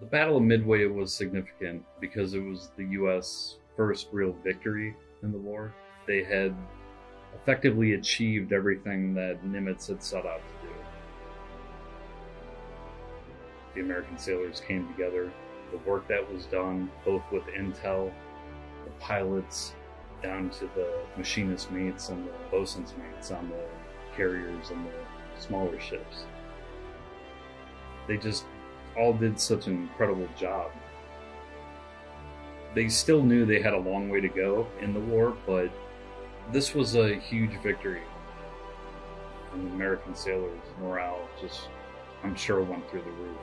The Battle of Midway was significant because it was the U.S. first real victory in the war. They had effectively achieved everything that Nimitz had set out to do. The American sailors came together. The work that was done, both with intel, the pilots, down to the machinist mates and the bosun's mates on the carriers and the smaller ships. They just all did such an incredible job. They still knew they had a long way to go in the war, but this was a huge victory. And the American sailors' morale just, I'm sure, went through the roof.